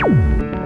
you